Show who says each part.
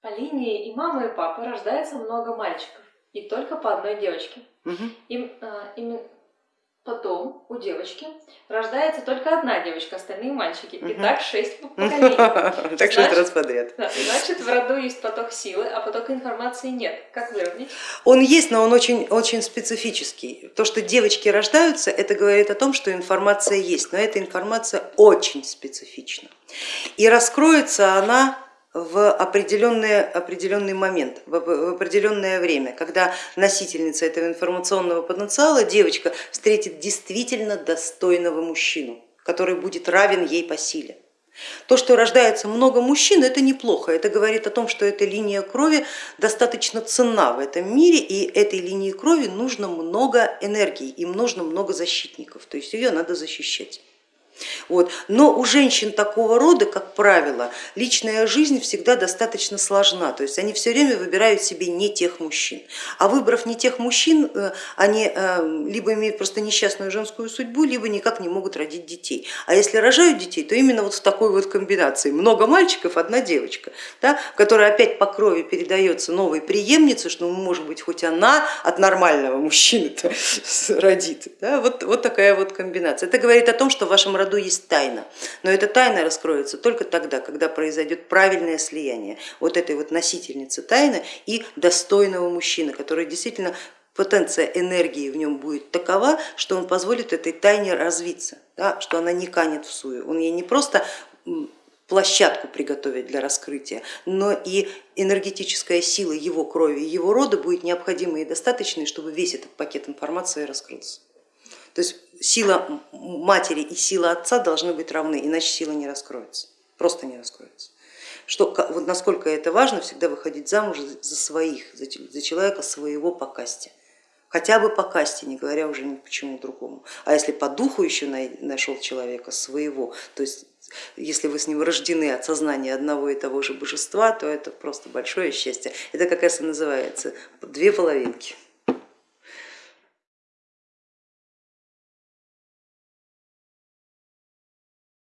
Speaker 1: По линии и мамы, и папы рождается много мальчиков, и только по одной девочке.
Speaker 2: Угу.
Speaker 1: Им, а, им потом у девочки рождается только одна девочка, остальные мальчики. И
Speaker 2: Мгм.
Speaker 1: так шесть поколений.
Speaker 2: Так это раз подряд.
Speaker 1: Значит, в роду есть поток силы, а потока информации нет. Как выровнять?
Speaker 2: Он есть, но он очень, очень специфический. То, что девочки рождаются, это говорит о том, что информация есть, но эта информация очень специфична. И раскроется она в определенный, определенный момент, в определенное время, когда носительница этого информационного потенциала, девочка, встретит действительно достойного мужчину, который будет равен ей по силе. То, что рождается много мужчин, это неплохо. Это говорит о том, что эта линия крови достаточно ценна в этом мире, и этой линии крови нужно много энергии, им нужно много защитников, то есть ее надо защищать. Вот. Но у женщин такого рода, как правило, личная жизнь всегда достаточно сложна, то есть они все время выбирают себе не тех мужчин. А выбрав не тех мужчин, э, они э, либо имеют просто несчастную женскую судьбу, либо никак не могут родить детей. А если рожают детей, то именно вот в такой вот комбинации. Много мальчиков, одна девочка, да, которая опять по крови передается новой преемнице, что ну, может быть хоть она от нормального мужчины родит. Да, вот, вот такая вот комбинация. Это говорит о том, что в вашем роду есть тайна, но эта тайна раскроется только тогда, когда произойдет правильное слияние вот этой вот носительницы тайны и достойного мужчины, который действительно потенция энергии в нем будет такова, что он позволит этой тайне развиться, да, что она не канет в сую. Он ей не просто площадку приготовить для раскрытия, но и энергетическая сила его крови, его рода будет необходимой и достаточной, чтобы весь этот пакет информации раскрылся. То есть сила матери и сила отца должны быть равны, иначе сила не раскроется, просто не раскроется. Что, вот насколько это важно, всегда выходить замуж за своих, за человека своего по касте. Хотя бы по касте, не говоря уже ни почему другому. А если по духу еще нашел человека своего, то есть если вы с ним рождены от сознания одного и того же божества, то это просто большое счастье. Это как раз и называется две половинки.